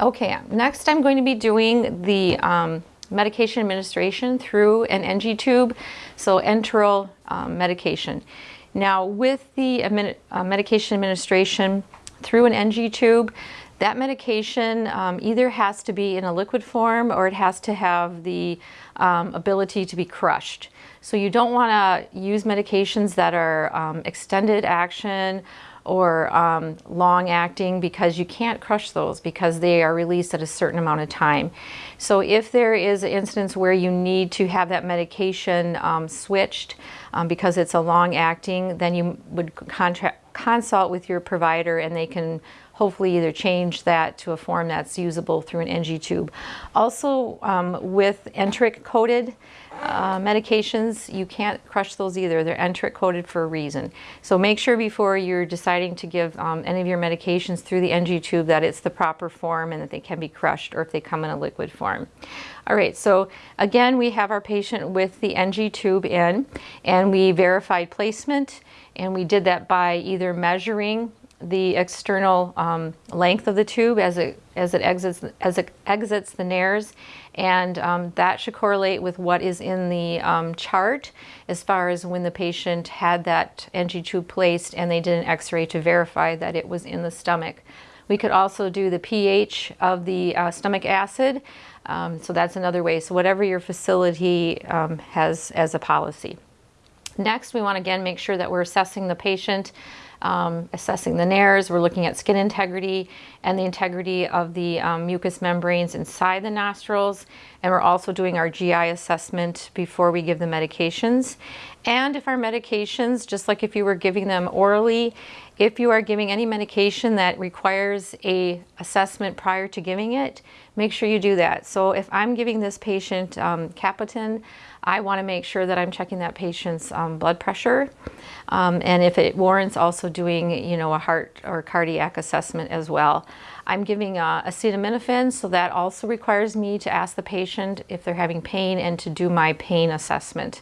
Okay, next I'm going to be doing the um, medication administration through an NG tube, so enteral um, medication. Now with the uh, medication administration through an NG tube, that medication um, either has to be in a liquid form or it has to have the um, ability to be crushed. So you don't want to use medications that are um, extended action or um, long acting because you can't crush those because they are released at a certain amount of time. So if there is an instance where you need to have that medication um, switched um, because it's a long acting, then you would contract, consult with your provider and they can hopefully either change that to a form that's usable through an NG tube. Also um, with enteric coated uh, medications, you can't crush those either. They're enteric coated for a reason. So make sure before you're deciding to give um, any of your medications through the NG tube that it's the proper form and that they can be crushed or if they come in a liquid form. All right, so again, we have our patient with the NG tube in and we verified placement and we did that by either measuring the external um, length of the tube as it as it exits as it exits the nares and um, that should correlate with what is in the um, chart as far as when the patient had that NG tube placed and they did an x-ray to verify that it was in the stomach. We could also do the pH of the uh, stomach acid um, so that's another way so whatever your facility um, has as a policy. Next we want to again make sure that we're assessing the patient um, assessing the nares. We're looking at skin integrity and the integrity of the um, mucous membranes inside the nostrils. And we're also doing our GI assessment before we give the medications. And if our medications, just like if you were giving them orally, if you are giving any medication that requires a assessment prior to giving it, make sure you do that. So if I'm giving this patient um, Capoten, I want to make sure that I'm checking that patient's um, blood pressure. Um, and if it warrants also doing, you know, a heart or cardiac assessment as well. I'm giving uh, acetaminophen, so that also requires me to ask the patient if they're having pain and to do my pain assessment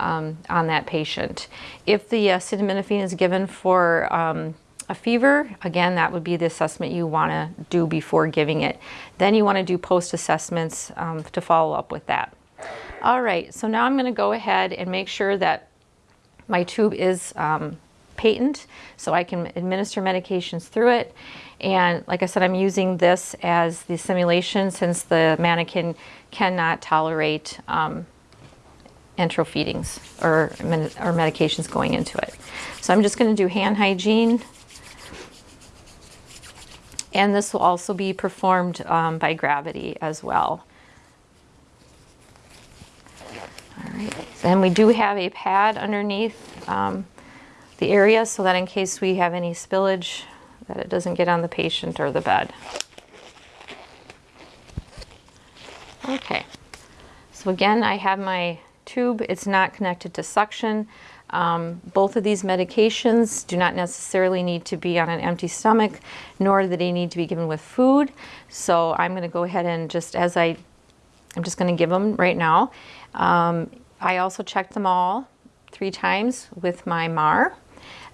um, on that patient. If the acetaminophen is given for um, a fever, again, that would be the assessment you want to do before giving it. Then you want to do post-assessments um, to follow up with that. All right, so now I'm going to go ahead and make sure that my tube is um, patent so I can administer medications through it. And like I said, I'm using this as the simulation since the mannequin cannot tolerate um, enteral feedings or, or medications going into it. So I'm just going to do hand hygiene. And this will also be performed um, by gravity as well. All right, and we do have a pad underneath um, the area so that in case we have any spillage that it doesn't get on the patient or the bed. Okay, so again I have my tube. It's not connected to suction. Um, both of these medications do not necessarily need to be on an empty stomach, nor do they need to be given with food. So I'm going to go ahead and just as I, I'm just going to give them right now. Um, I also checked them all three times with my MAR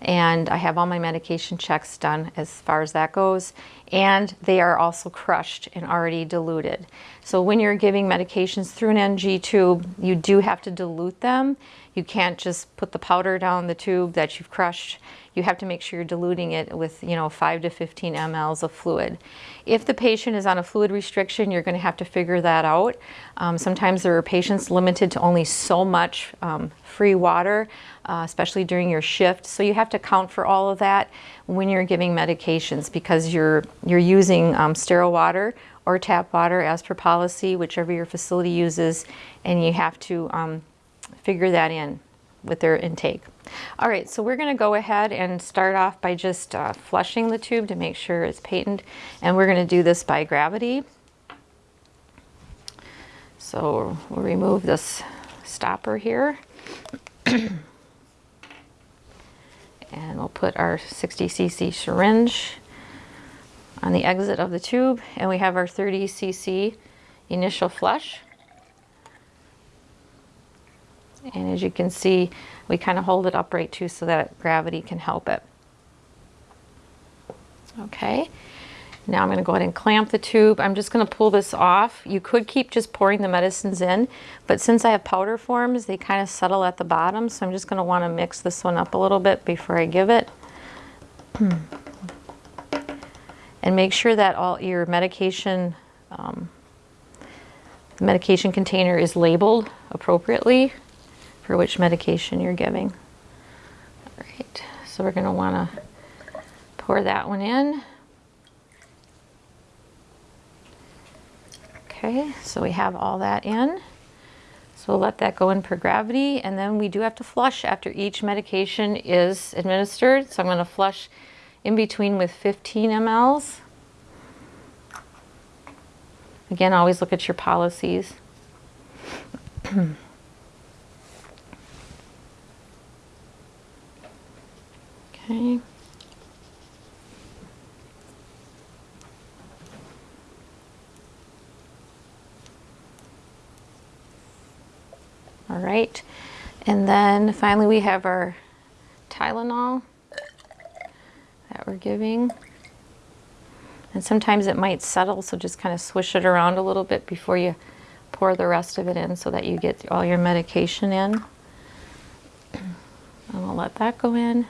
and I have all my medication checks done as far as that goes and they are also crushed and already diluted. So when you're giving medications through an NG tube, you do have to dilute them. You can't just put the powder down the tube that you've crushed. You have to make sure you're diluting it with, you know, 5 to 15 mLs of fluid. If the patient is on a fluid restriction, you're going to have to figure that out. Um, sometimes there are patients limited to only so much um, free water, uh, especially during your shift. So you have to account for all of that when you're giving medications because you're, you're using um, sterile water or tap water as per policy, whichever your facility uses, and you have to um, figure that in with their intake. All right, so we're gonna go ahead and start off by just uh, flushing the tube to make sure it's patent, and we're gonna do this by gravity. So we'll remove this stopper here. and we'll put our 60 cc syringe on the exit of the tube and we have our 30 cc initial flush. And as you can see we kind of hold it upright too so that gravity can help it. Okay Now I'm going to go ahead and clamp the tube. I'm just going to pull this off. You could keep just pouring the medicines in, but since I have powder forms, they kind of settle at the bottom, so I'm just going to want to mix this one up a little bit before I give it. and make sure that all your medication, um, the medication container is labeled appropriately for which medication you're giving. All right, so we're going to want to pour that one in. Okay, so we have all that in. So we'll let that go in per gravity and then we do have to flush after each medication is administered. So I'm going to flush in between with 15 mLs. Again, always look at your policies. okay. All right, and then finally we have our Tylenol that we're giving. And sometimes it might settle, so just kind of swish it around a little bit before you pour the rest of it in so that you get all your medication in. And we'll let that go in.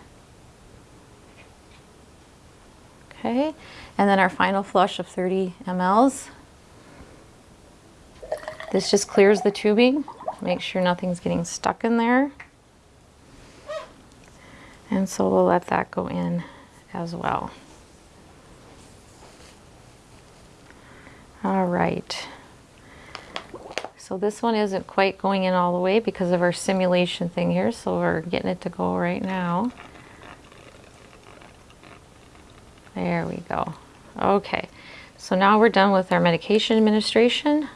Okay, and then our final flush of 30 mLs. This just clears the tubing Make sure nothing's getting stuck in there. And so we'll let that go in as well. All right. So this one isn't quite going in all the way because of our simulation thing here. So we're getting it to go right now. There we go. Okay. So now we're done with our medication administration.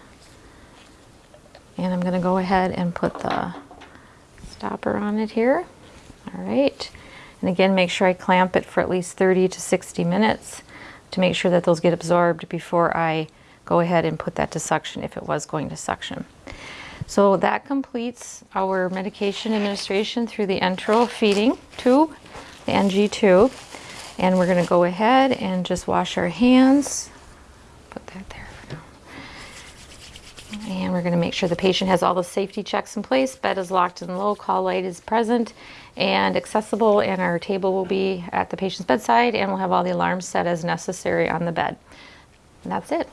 And I'm going to go ahead and put the stopper on it here. All right. And again, make sure I clamp it for at least 30 to 60 minutes to make sure that those get absorbed before I go ahead and put that to suction if it was going to suction. So that completes our medication administration through the enteral feeding tube, the NG tube. And we're going to go ahead and just wash our hands. Put that there. And we're going to make sure the patient has all the safety checks in place. Bed is locked and low, call light is present and accessible, and our table will be at the patient's bedside, and we'll have all the alarms set as necessary on the bed. And that's it.